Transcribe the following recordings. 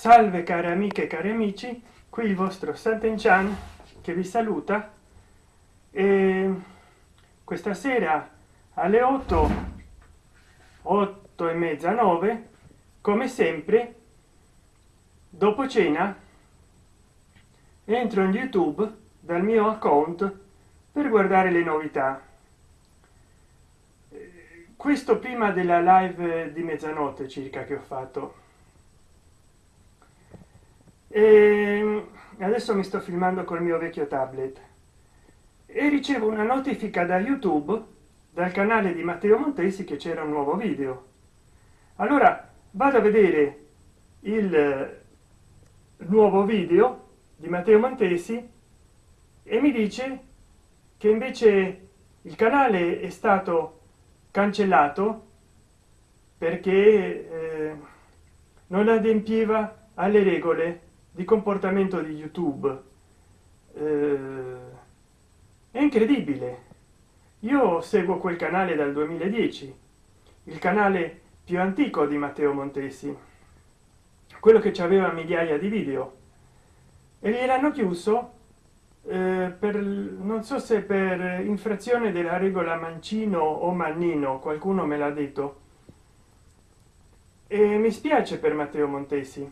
salve care amiche e cari amici qui il vostro Sant'Enchan che vi saluta. E questa sera alle 8 8 e mezza 9 come sempre dopo cena entro in youtube dal mio account per guardare le novità. Questo prima della live di mezzanotte circa che ho fatto e adesso mi sto filmando col mio vecchio tablet. E ricevo una notifica da youtube dal canale di matteo montesi che c'era un nuovo video. Allora vado a vedere il nuovo video di matteo montesi e mi dice che invece il canale è stato cancellato perché eh, non adempiva alle regole di comportamento di youtube. Eh, è incredibile. Io seguo quel canale dal 2010 il canale più antico di matteo montesi quello che ci aveva migliaia di video. E gliel'hanno chiuso eh, per non so se per infrazione della regola mancino o mannino qualcuno me l'ha detto. E mi spiace per matteo montesi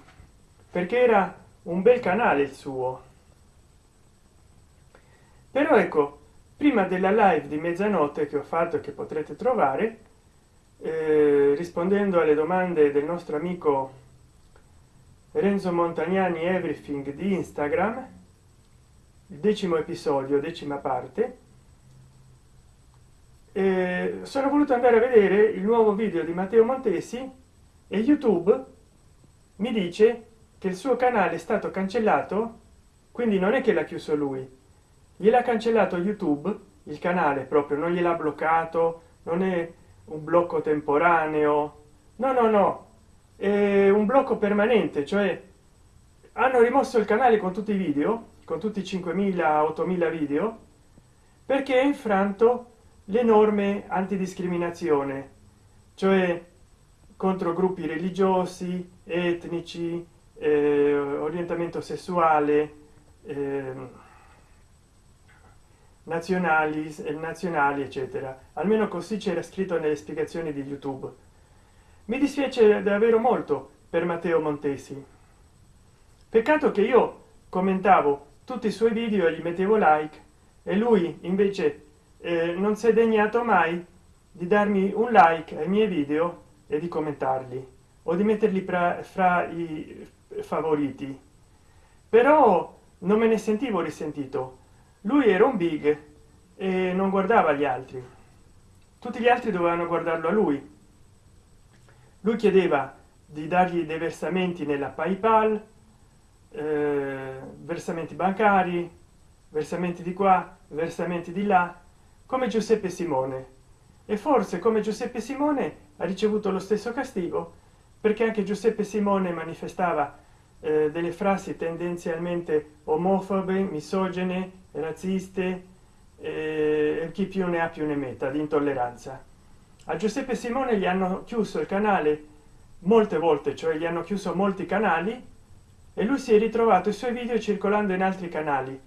perché era un bel canale il suo. Però ecco prima della live di mezzanotte che ho fatto che potrete trovare eh, rispondendo alle domande del nostro amico renzo montagnani everything di instagram il decimo episodio decima parte eh, sono voluto andare a vedere il nuovo video di matteo montesi e youtube mi dice che il suo canale è stato cancellato quindi non è che l'ha chiuso lui. Gliel'ha cancellato youtube il canale proprio non gliel'ha bloccato non è un blocco temporaneo. No no no è un blocco permanente cioè hanno rimosso il canale con tutti i video con tutti i 5000 8000 video perché è infranto le norme antidiscriminazione cioè contro gruppi religiosi etnici eh, orientamento sessuale eh, nazionali nazionali eccetera. Almeno così c'era scritto nelle spiegazioni di youtube. Mi dispiace davvero molto per matteo montesi. Peccato che io commentavo tutti i suoi video e gli mettevo like e lui invece eh, non si è degnato mai di darmi un like ai miei video e di commentarli o di metterli fra, fra i favoriti. Però non me ne sentivo risentito. Lui era un big e non guardava gli altri. Tutti gli altri dovevano guardarlo a lui. Lui chiedeva di dargli dei versamenti nella paypal eh, versamenti bancari versamenti di qua versamenti di là come giuseppe simone. E forse come giuseppe simone ha ricevuto lo stesso castigo perché anche giuseppe simone manifestava eh, delle frasi tendenzialmente omofobe misogene razziste eh, chi più ne ha più ne metta di intolleranza a giuseppe simone gli hanno chiuso il canale molte volte cioè gli hanno chiuso molti canali e lui si è ritrovato i suoi video circolando in altri canali.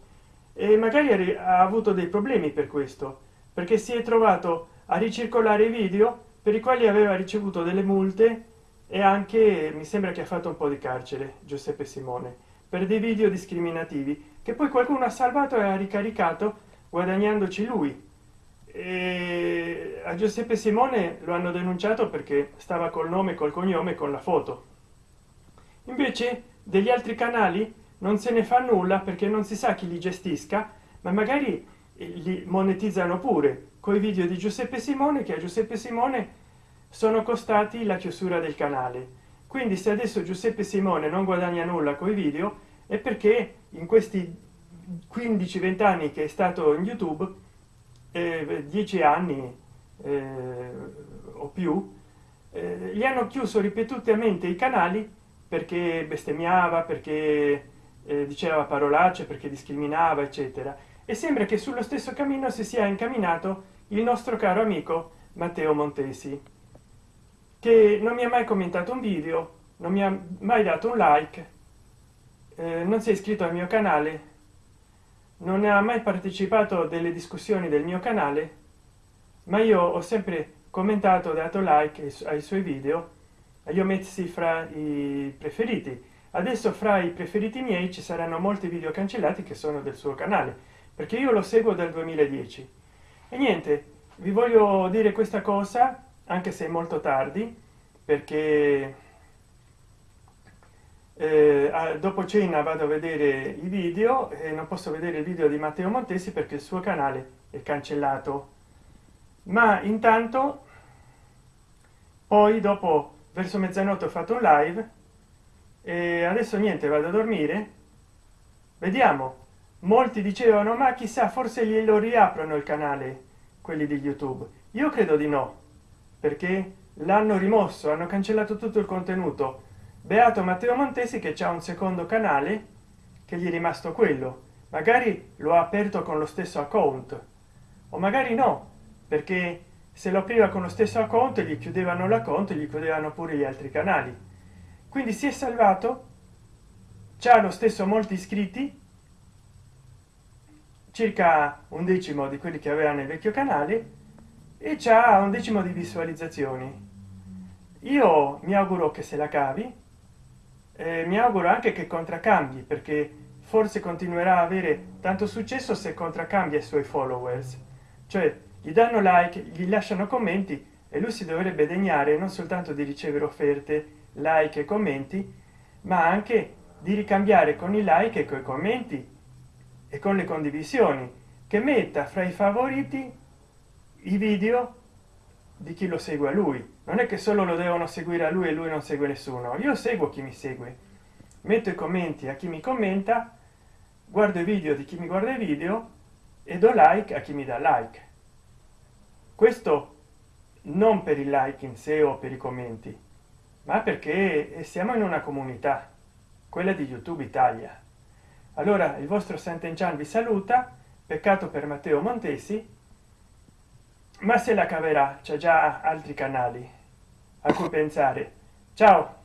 E magari ha avuto dei problemi per questo perché si è trovato a ricircolare i video per i quali aveva ricevuto delle multe e anche mi sembra che ha fatto un po di carcere giuseppe simone per dei video discriminativi che poi qualcuno ha salvato e ha ricaricato guadagnandoci lui. E a giuseppe simone lo hanno denunciato perché stava col nome col cognome con la foto. Invece degli altri canali non se ne fa nulla perché non si sa chi li gestisca ma magari li monetizzano pure coi video di giuseppe simone che a giuseppe simone sono costati la chiusura del canale. Quindi se adesso giuseppe simone non guadagna nulla con i video è perché in questi 15 20 anni che è stato in youtube eh, 10 anni eh, o più eh, gli hanno chiuso ripetutamente i canali perché bestemmiava perché eh, diceva parolacce perché discriminava eccetera. E sembra che sullo stesso cammino si sia incamminato il nostro caro amico matteo montesi che non mi ha mai commentato un video non mi ha mai dato un like eh, non si è iscritto al mio canale non ha mai partecipato delle discussioni del mio canale ma io ho sempre commentato dato like ai suoi video li ho messi fra i preferiti. Adesso fra i preferiti miei ci saranno molti video cancellati che sono del suo canale perché io lo seguo dal 2010 e niente vi voglio dire questa cosa anche se molto tardi perché eh, dopo cena vado a vedere i video e non posso vedere il video di matteo montesi perché il suo canale è cancellato. Ma intanto poi dopo verso mezzanotte ho fatto un live e adesso niente vado a dormire. Vediamo. Molti dicevano ma chissà forse glielo riaprono il canale quelli di youtube. Io credo di no perché l'hanno rimosso hanno cancellato tutto il contenuto. Beato matteo montesi che c'è un secondo canale che gli è rimasto quello. Magari lo ha aperto con lo stesso account. O magari no perché se lo apriva con lo stesso account gli chiudevano l'account gli chiudevano pure gli altri canali. Quindi si è salvato c'ha lo stesso molti iscritti circa un decimo di quelli che aveva nel vecchio canale e c'ha un decimo di visualizzazioni. Io mi auguro che se la cavi eh, mi auguro anche che contraccambi perché forse continuerà a avere tanto successo se contraccambia i suoi followers. Cioè gli danno like gli lasciano commenti e lui si dovrebbe degnare non soltanto di ricevere offerte like e commenti ma anche di ricambiare con i like e con i commenti e con le condivisioni che metta fra i favoriti i video di chi lo segue a lui. Non è che solo lo devono seguire a lui e lui non segue nessuno. Io seguo chi mi segue. Metto i commenti a chi mi commenta guardo i video di chi mi guarda i video e do like a chi mi dà like. Questo non per il like in sé o per i commenti ma perché siamo in una comunità quella di youtube italia. Allora il vostro Sant'Enchan vi saluta. Peccato per matteo montesi ma se la caverà c'è già altri canali a cui pensare. Ciao